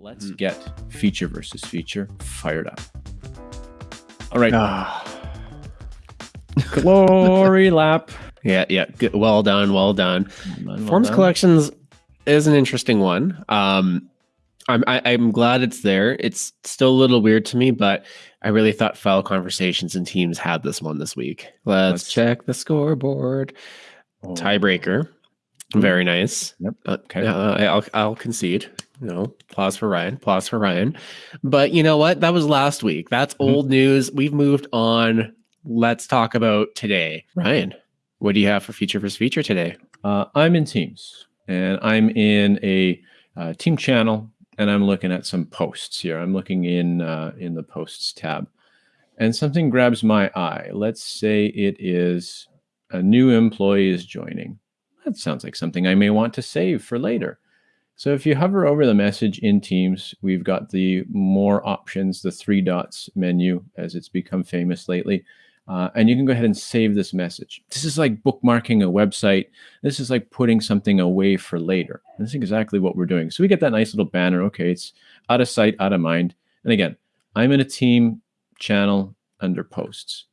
Let's get feature versus feature fired up. All right. Ah, Glory lap. yeah, yeah. Good. Well done. Well done. Well done, Forms well done. collections is an interesting one. Um, I'm I, I'm glad it's there. It's still a little weird to me, but I really thought file conversations and teams had this one this week. Let's, Let's- check the scoreboard. Oh. Tiebreaker. Very nice. Yep. Uh, Okay. uh, I'll I'll concede. You know, applause for Ryan. Applause for Ryan. But you know what? That was last week. That's Mhm. old news. We've moved on. Let's talk about today. Ryan, what do you have for feature versus feature today? Uh, I'm in Teams, and I'm in a uh, team channel, and I'm looking at some posts here. I'm looking in uh, in the posts tab, and something grabs my eye. Let's say it is a new employee is joining. That sounds like something I may want to save for later. So if you hover over the message in Teams, we've got the more options, the three dots menu, as it's become famous lately. Uh, and you can go ahead and save this message. This is like bookmarking a website. This is like putting something away for later. And that's exactly what we're doing. So we get that nice little banner. Okay, it's out of sight, out of mind. And again, I'm in a team channel under posts.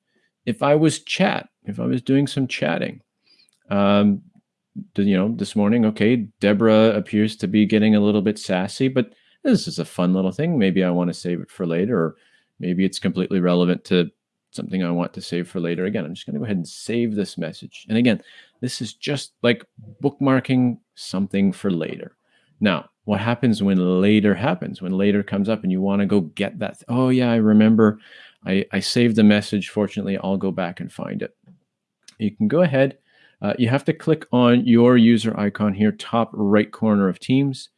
If I was chat, if I was doing some chatting, um, you know, this morning, okay, Deborah appears to be getting a little bit sassy, but this is a fun little thing. Maybe I want to save it for later, or maybe it's completely relevant to something I want to save for later. Again, I'm just going to go ahead and save this message. And again, this is just like bookmarking something for later. Now, what happens when later happens? When later comes up and you want to go get that? Oh, yeah, I remember. I, I saved the message. Fortunately, I'll go back and find it. You can go ahead. Uh, you have to click on your user icon here, top right corner of Teams,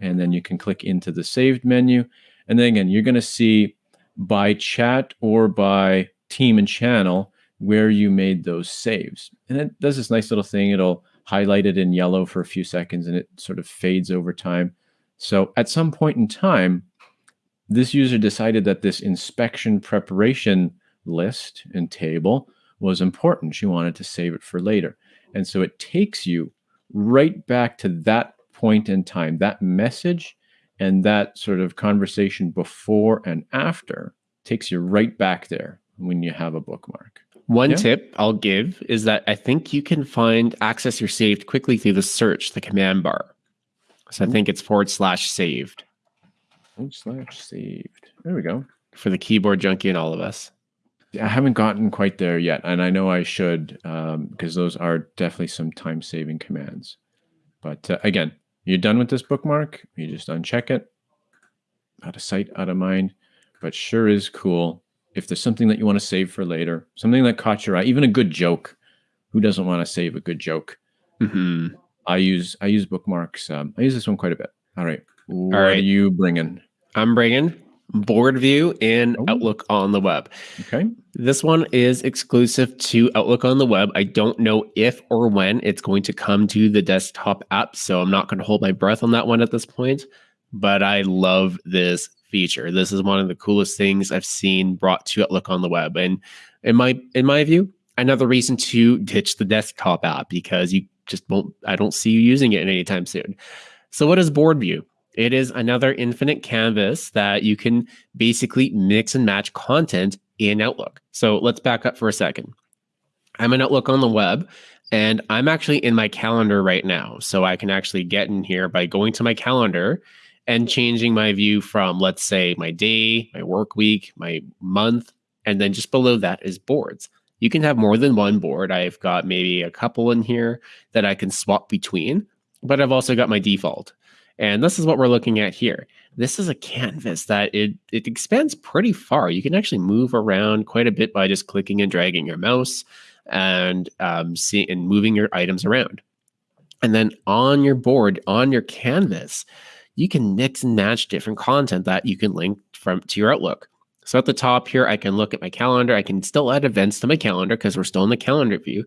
and then you can click into the saved menu. And then again, you're going to see by chat or by team and channel where you made those saves. And it does this nice little thing. It'll highlight it in yellow for a few seconds and it sort of fades over time. So at some point in time, this user decided that this inspection preparation list and table was important. She wanted to save it for later. And so it takes you right back to that point in time, that message and that sort of conversation before and after takes you right back there when you have a bookmark. One Yeah. tip I'll give is that I think you can find access your saved quickly through the search, the command bar. So I hmm. think it's forward slash saved Oh, slash saved. There we go. for the keyboard junkie and all of us. I haven't gotten quite there yet, and I know I should um, because those are definitely some time-saving commands. But uh, again, you're done with this bookmark. You just uncheck it. Out of sight, out of mind. But sure is cool if there's something that you want to save for later, something that caught your eye, even a good joke. Who doesn't want to save a good joke? hmm I use I use bookmarks. Um, I use this one quite a bit. All right, what right. are you bringing? I'm bringing board view in Oh. Outlook on the web. Okay, This one is exclusive to Outlook on the web. I don't know if or when it's going to come to the desktop app, so I'm not going to hold my breath on that one at this point. But I love this feature. This is one of the coolest things I've seen brought to Outlook on the web, and in my in my view, another reason to ditch the desktop app because you just won't. I don't see you using it anytime soon. So, what is Board View? It is another infinite canvas that you can basically mix and match content in Outlook. So let's back up for a second. I'm in Outlook on the web and I'm actually in my calendar right now. So I can actually get in here by going to my calendar and changing my view from, let's say, my day, my work week, my month, and then just below that is boards. You can have more than one board. I've got maybe a couple in here that I can swap between, but I've also got my default. And this is what we're looking at here this is a canvas that it it expands pretty far. You can actually move around quite a bit by just clicking and dragging your mouse and um, see and moving your items around. And then on your board, on your canvas, you can mix and match different content that you can link from to your Outlook. So at the top here, I can look at my calendar. I can still add events to my calendar because we're still in the calendar view.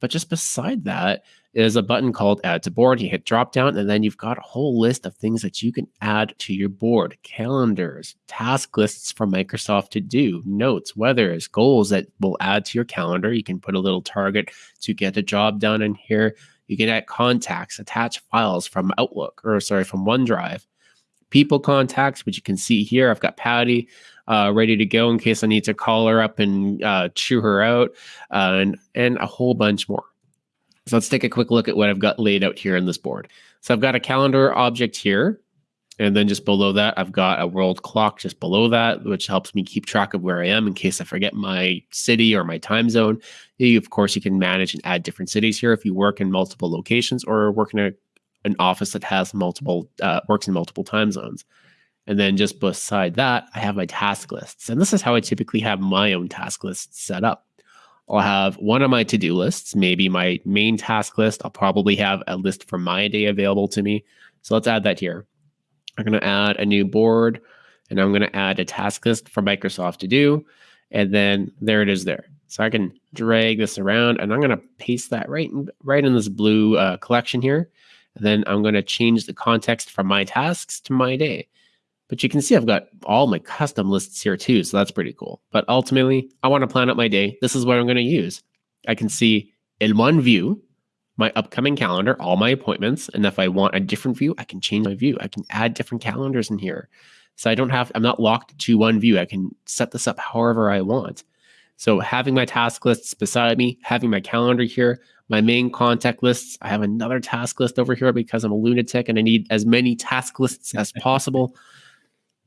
But just beside that is a button called Add to Board. You hit drop down, and then you've got a whole list of things that you can add to your board calendars, task lists from Microsoft to do, notes, weathers, goals that will add to your calendar. You can put a little target to get a job done in here. You can add contacts, attach files from Outlook or sorry, from OneDrive, people contacts, which you can see here. I've got Patty uh, ready to go in case I need to call her up and uh, chew her out, uh, and and a whole bunch more. So let's take a quick look at what I've got laid out here in this board. So I've got a calendar object here. And then just below that, I've got a world clock just below that, which helps me keep track of where I am in case I forget my city or my time zone. You, of course, you can manage and add different cities here if you work in multiple locations or work in a, an office that has multiple, uh, works in multiple time zones. And then just beside that, I have my task lists. And this is how I typically have my own task lists set up. I'll have one of my to do lists, maybe my main task list. I'll probably have a list for my day available to me. So let's add that here. I'm going to add a new board and I'm going to add a task list for Microsoft to do. And then there it is there. So I can drag this around and I'm going to paste that right in, right in this blue uh, collection here. And then I'm going to change the context from my tasks to my day. But you can see I've got all my custom lists here too. So that's pretty cool. But ultimately, I want to plan out my day. This is what I'm going to use. I can see in one view my upcoming calendar, all my appointments. And if I want a different view, I can change my view. I can add different calendars in here. So I don't have, I'm not locked to one view. I can set this up however I want. So having my task lists beside me, having my calendar here, my main contact lists. I have another task list over here because I'm a lunatic and I need as many task lists as possible.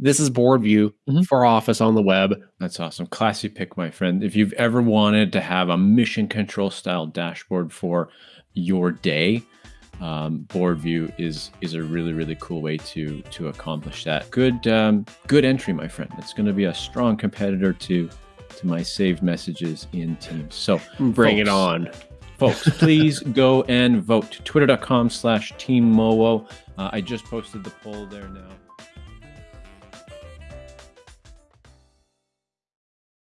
This is board view mm-hmm. for Office on the web. That's awesome. Classy pick, my friend. If you've ever wanted to have a mission control style dashboard for your day, um, board view is is a really really cool way to to accomplish that. Good um, good entry, my friend. It's going to be a strong competitor to to my saved messages in Teams. So bring folks, it on folks please go and vote twitter.com slash team mowo uh, i just posted the poll there now